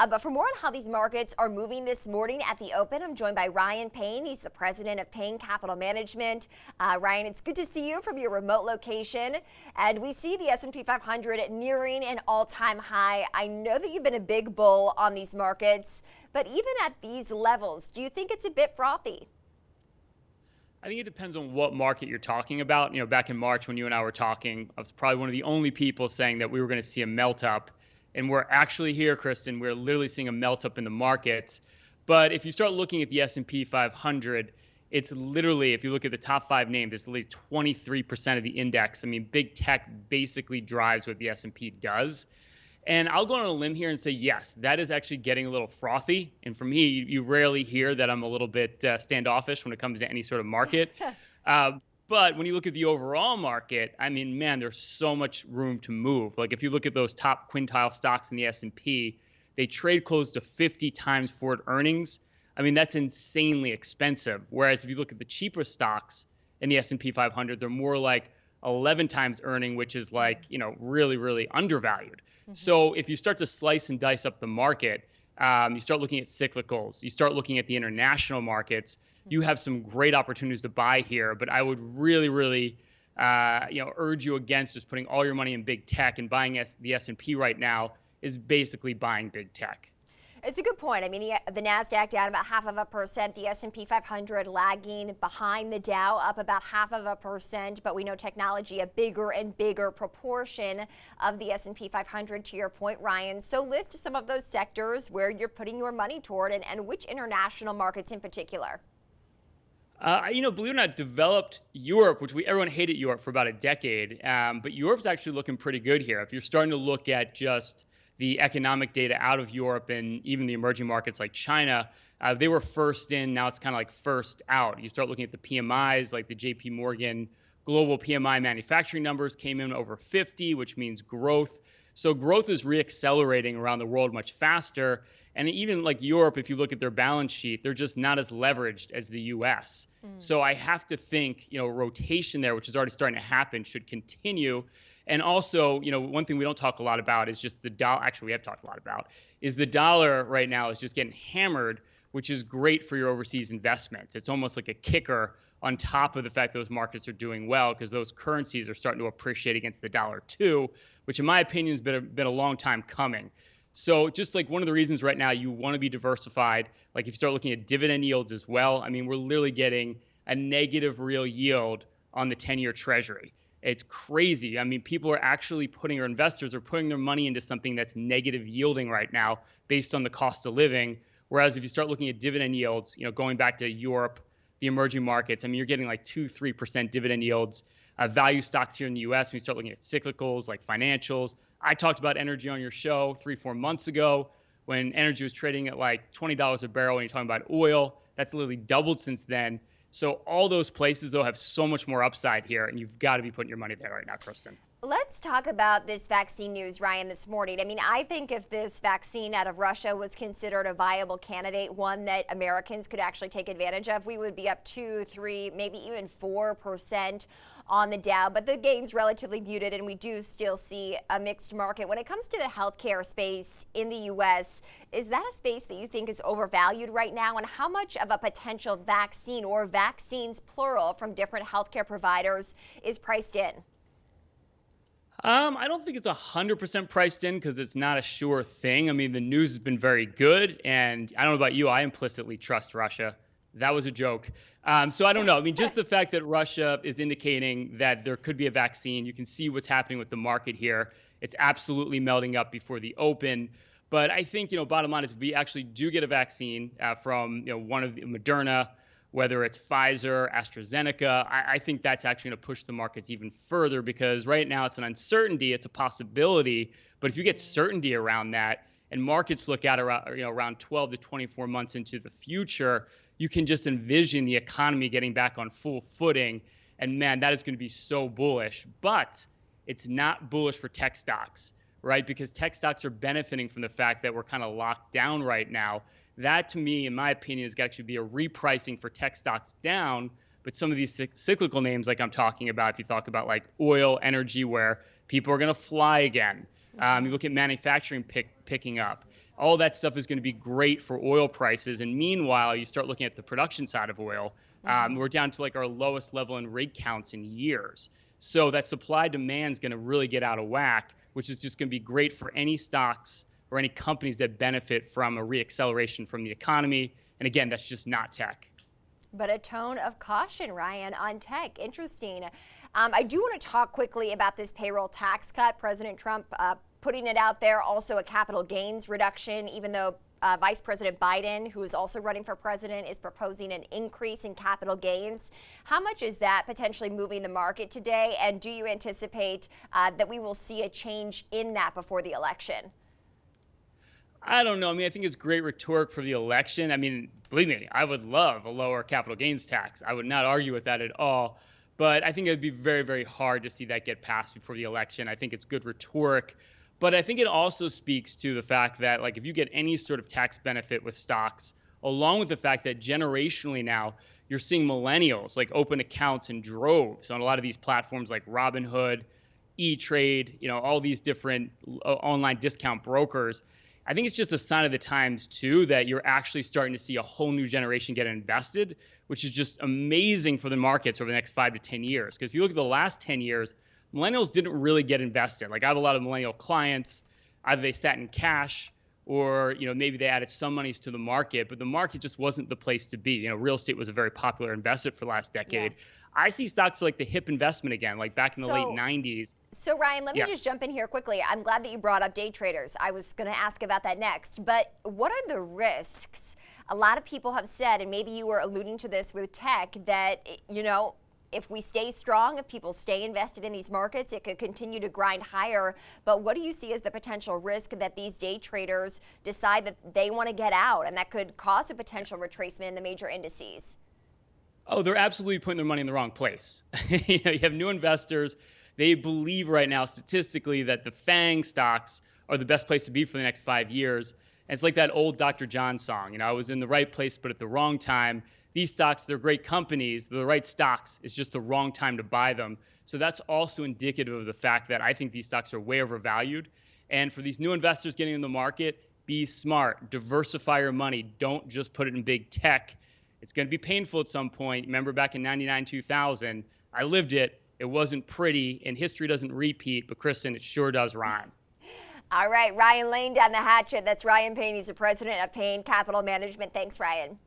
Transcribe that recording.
Uh, but for more on how these markets are moving this morning at the open, I'm joined by Ryan Payne. He's the president of Payne Capital Management. Uh, Ryan, it's good to see you from your remote location. And we see the S&P 500 nearing an all-time high. I know that you've been a big bull on these markets, but even at these levels, do you think it's a bit frothy? I think it depends on what market you're talking about. You know, back in March when you and I were talking, I was probably one of the only people saying that we were going to see a melt up. And we're actually here, Kristen. We're literally seeing a melt up in the markets. But if you start looking at the S&P 500, it's literally, if you look at the top five names, it's literally 23% of the index. I mean, big tech basically drives what the S&P does. And I'll go on a limb here and say, yes, that is actually getting a little frothy. And for me, you, rarely hear that I'm a little bit uh, standoffish when it comes to any sort of market. uh, but when you look at the overall market, I mean, man, there's so much room to move. Like if you look at those top quintile stocks in the S&P, they trade close to 50 times forward earnings. I mean, that's insanely expensive. Whereas if you look at the cheaper stocks in the S&P 500, they're more like 11 times earning, which is like, you know, really, really undervalued. Mm-hmm. So if you start to slice and dice up the market, um, you start looking at cyclicals, you start looking at the international markets. You have some great opportunities to buy here. But I would really, really, uh, you know, urge you against just putting all your money in big tech and buying S- the S&P right now is basically buying big tech. It's a good point. I mean, the, the Nasdaq down about half of a percent, the S&P 500 lagging behind the Dow up about half of a percent, but we know technology a bigger and bigger proportion of the S&P 500 to your point, Ryan. So list some of those sectors where you're putting your money toward and, and which international markets in particular. Uh, you know, believe it or not, developed Europe, which we everyone hated Europe for about a decade, um, but Europe's actually looking pretty good here. If you're starting to look at just the economic data out of Europe and even the emerging markets like China, uh, they were first in. Now it's kind of like first out. You start looking at the PMIs, like the JP Morgan global PMI manufacturing numbers came in over 50, which means growth. So growth is reaccelerating around the world much faster. And even like Europe, if you look at their balance sheet, they're just not as leveraged as the US. Mm. So I have to think, you know, rotation there, which is already starting to happen, should continue. And also, you know, one thing we don't talk a lot about is just the dollar. Actually, we have talked a lot about is the dollar right now is just getting hammered, which is great for your overseas investments. It's almost like a kicker on top of the fact those markets are doing well because those currencies are starting to appreciate against the dollar too, which in my opinion has been a, been a long time coming. So just like one of the reasons right now you want to be diversified, like if you start looking at dividend yields as well, I mean, we're literally getting a negative real yield on the 10-year treasury. It's crazy. I mean, people are actually putting, or investors are putting their money into something that's negative yielding right now based on the cost of living. Whereas if you start looking at dividend yields, you know, going back to Europe, the emerging markets, I mean, you're getting like two, three percent dividend yields. Uh, value stocks here in the U.S. When you start looking at cyclicals like financials, I talked about energy on your show three, four months ago when energy was trading at like $20 a barrel. And you're talking about oil, that's literally doubled since then. So all those places though have so much more upside here, and you've got to be putting your money there right now, Kristen. Let's talk about this vaccine news, Ryan, this morning. I mean, I think if this vaccine out of Russia was considered a viable candidate, one that Americans could actually take advantage of, we would be up two, three, maybe even four percent on the Dow, but the gains relatively muted, and we do still see a mixed market. When it comes to the healthcare space in the U.S., is that a space that you think is overvalued right now? And how much of a potential vaccine or vaccines, plural, from different healthcare providers is priced in? Um, I don't think it's 100% priced in because it's not a sure thing. I mean, the news has been very good, and I don't know about you, I implicitly trust Russia. That was a joke. Um, so I don't know. I mean, just the fact that Russia is indicating that there could be a vaccine, you can see what's happening with the market here. It's absolutely melting up before the open. But I think, you know, bottom line is we actually do get a vaccine uh, from, you know, one of the Moderna, whether it's Pfizer, AstraZeneca, I, I think that's actually going to push the markets even further because right now it's an uncertainty, it's a possibility. But if you get certainty around that, and markets look at around, you know, around 12 to 24 months into the future, you can just envision the economy getting back on full footing. And man, that is going to be so bullish. But it's not bullish for tech stocks, right? Because tech stocks are benefiting from the fact that we're kind of locked down right now. That, to me, in my opinion, is going to be a repricing for tech stocks down. But some of these cyclical names, like I'm talking about, if you talk about like oil, energy, where people are going to fly again, um, you look at manufacturing pick, picking up all that stuff is going to be great for oil prices. And meanwhile, you start looking at the production side of oil. Um, we're down to like our lowest level in rig counts in years. So that supply demand is going to really get out of whack, which is just going to be great for any stocks or any companies that benefit from a reacceleration from the economy. And again, that's just not tech. But a tone of caution, Ryan, on tech. Interesting. Um, I do want to talk quickly about this payroll tax cut. President Trump uh, putting it out there, also a capital gains reduction, even though uh, Vice President Biden, who is also running for president, is proposing an increase in capital gains. How much is that potentially moving the market today? And do you anticipate uh, that we will see a change in that before the election? I don't know. I mean, I think it's great rhetoric for the election. I mean, believe me, I would love a lower capital gains tax. I would not argue with that at all. But I think it would be very, very hard to see that get passed before the election. I think it's good rhetoric. But I think it also speaks to the fact that, like, if you get any sort of tax benefit with stocks, along with the fact that generationally now you're seeing millennials like open accounts in droves on a lot of these platforms like Robinhood, E Trade, you know, all these different uh, online discount brokers. I think it's just a sign of the times too that you're actually starting to see a whole new generation get invested, which is just amazing for the markets over the next five to 10 years. Because if you look at the last 10 years, millennials didn't really get invested. Like I have a lot of millennial clients, either they sat in cash or you know maybe they added some monies to the market, but the market just wasn't the place to be. You know, real estate was a very popular investment for the last decade. Yeah. I see stocks like the hip investment again, like back in the so, late 90s. So, Ryan, let me yes. just jump in here quickly. I'm glad that you brought up day traders. I was going to ask about that next. But what are the risks? A lot of people have said, and maybe you were alluding to this with tech, that, you know, if we stay strong, if people stay invested in these markets, it could continue to grind higher. But what do you see as the potential risk that these day traders decide that they want to get out and that could cause a potential retracement in the major indices? Oh, they're absolutely putting their money in the wrong place. you, know, you have new investors. They believe right now, statistically, that the FANG stocks are the best place to be for the next five years. And it's like that old Dr. John song. You know, I was in the right place, but at the wrong time. These stocks, they're great companies. They're the right stocks. It's just the wrong time to buy them. So that's also indicative of the fact that I think these stocks are way overvalued. And for these new investors getting in the market, be smart, diversify your money. Don't just put it in big tech it's going to be painful at some point. Remember back in 99, 2000, I lived it. It wasn't pretty, and history doesn't repeat, but Kristen, it sure does rhyme. All right, Ryan Lane down the hatchet. That's Ryan Payne. He's the president of Payne Capital Management. Thanks, Ryan.